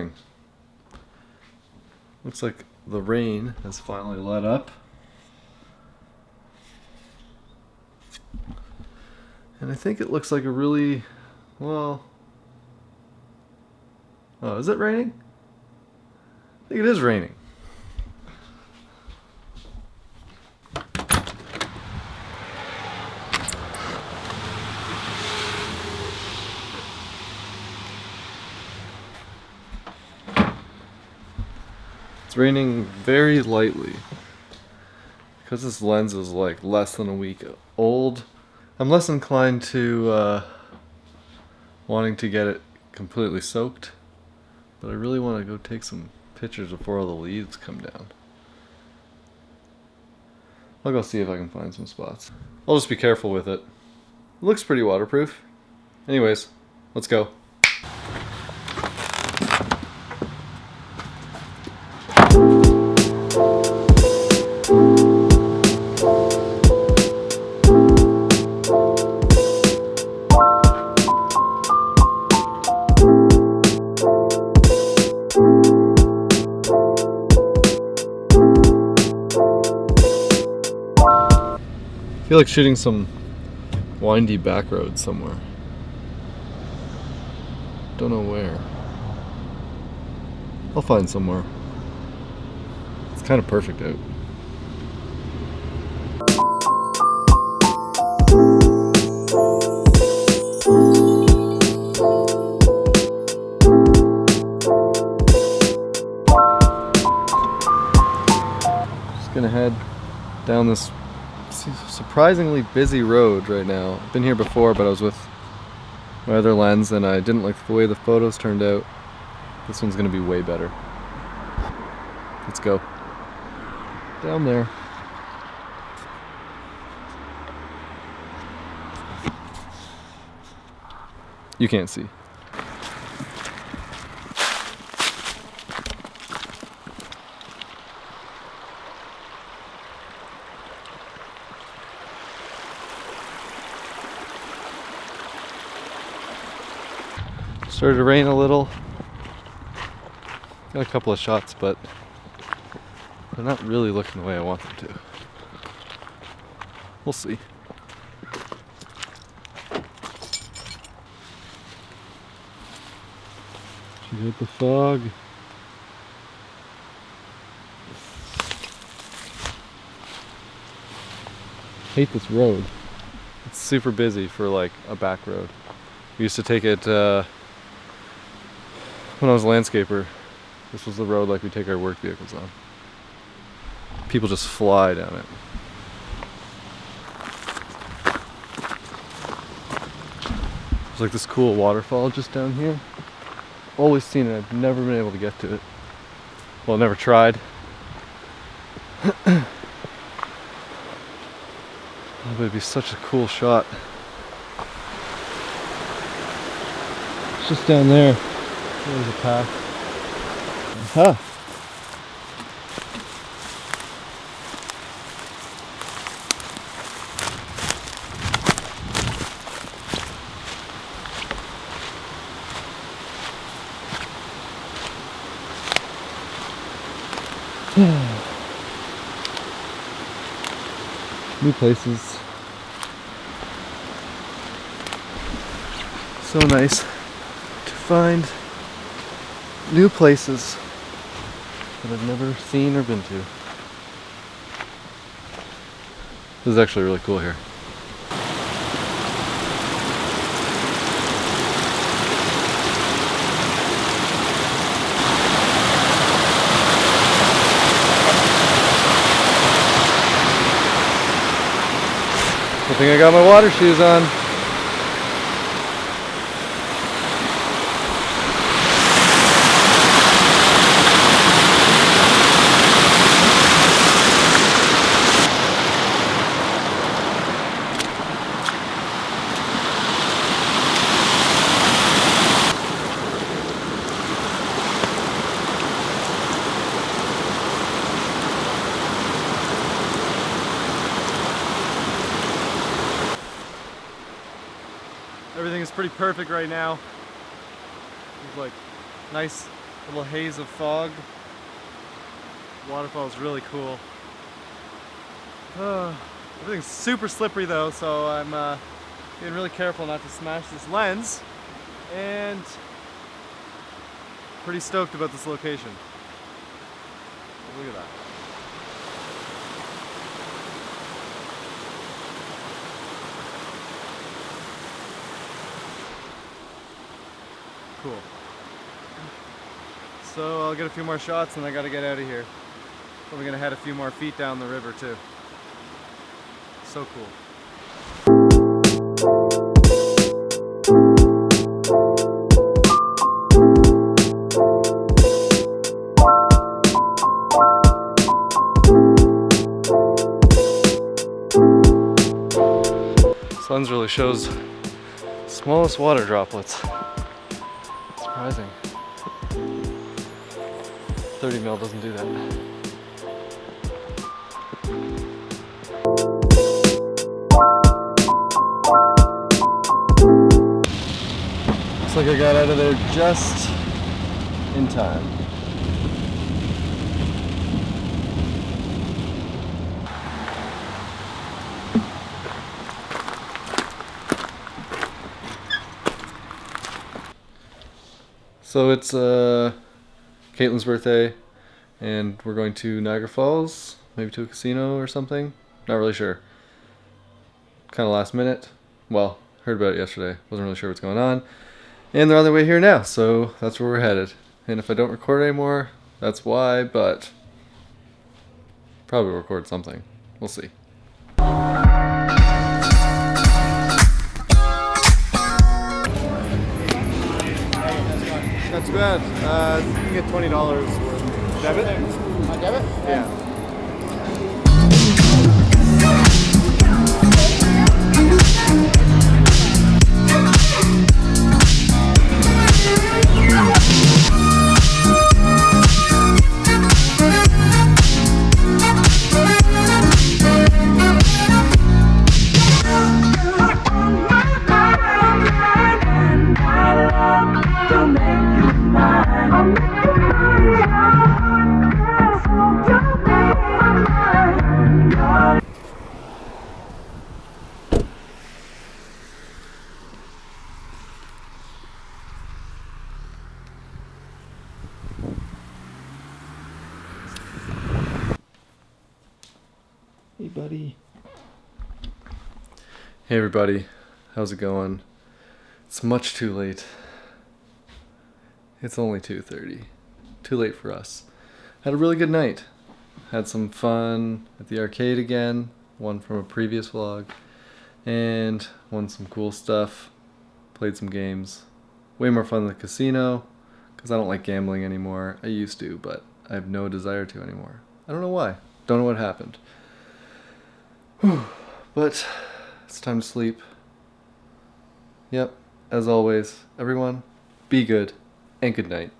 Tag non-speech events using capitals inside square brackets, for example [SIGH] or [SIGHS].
Morning. Looks like the rain has finally let up. And I think it looks like a really, well, oh, is it raining? I think it is raining. Raining very lightly. Because this lens is like less than a week old, I'm less inclined to uh, wanting to get it completely soaked. But I really want to go take some pictures before all the leaves come down. I'll go see if I can find some spots. I'll just be careful with it. It looks pretty waterproof. Anyways, let's go. Feel like shooting some windy back road somewhere. Don't know where. I'll find somewhere. It's kind of perfect out. Just gonna head down this surprisingly busy road right now. I've been here before, but I was with my other lens and I didn't like the way the photos turned out. This one's gonna be way better. Let's go. Down there. You can't see. Started to rain a little. Got a couple of shots, but they're not really looking the way I want them to. We'll see. She hit the fog. Hate this road. It's super busy for like a back road. We used to take it uh, when I was a landscaper. This was the road like we take our work vehicles on. People just fly down it. There's like this cool waterfall just down here. Always seen it, I've never been able to get to it. Well, never tried. [COUGHS] oh, but it'd be such a cool shot. It's just down there. There's a path. Huh. [SIGHS] New places. So nice to find new places that I've never seen or been to. This is actually really cool here. I think I got my water shoes on. Everything is pretty perfect right now. There's like nice Little haze of fog. Waterfall is really cool. Uh, [SIGHS] everything's super slippery though, so I'm uh, being really careful not to smash this lens. And pretty stoked about this location. Look at that. Cool. So I'll get a few more shots and I gotta get out of here. Probably gonna head a few more feet down the river too. So cool. Suns really shows smallest water droplets. 30 mil doesn't do that. Looks like I got out of there just in time. So it's uh, Caitlin's birthday, and we're going to Niagara Falls, maybe to a casino or something. Not really sure. Kind of last minute. Well, heard about it yesterday. Wasn't really sure what's going on. And they're on their way here now, so that's where we're headed. And if I don't record anymore, that's why, but probably record something. We'll see. Bad. Uh, you can get twenty dollars worth. Debit? debit? Yeah. Hey, everybody. How's it going? It's much too late. It's only 2:30. Too late for us. Had a really good night. Had some fun at the arcade again, one from a previous vlog, and won some cool stuff. Played some games. Way more fun than the casino, because I don't like gambling anymore. I used to, but I have no desire to anymore. I don't know why. Don't know what happened. [SIGHS] But it's time to sleep. Yep, as always, everyone, be good and good night.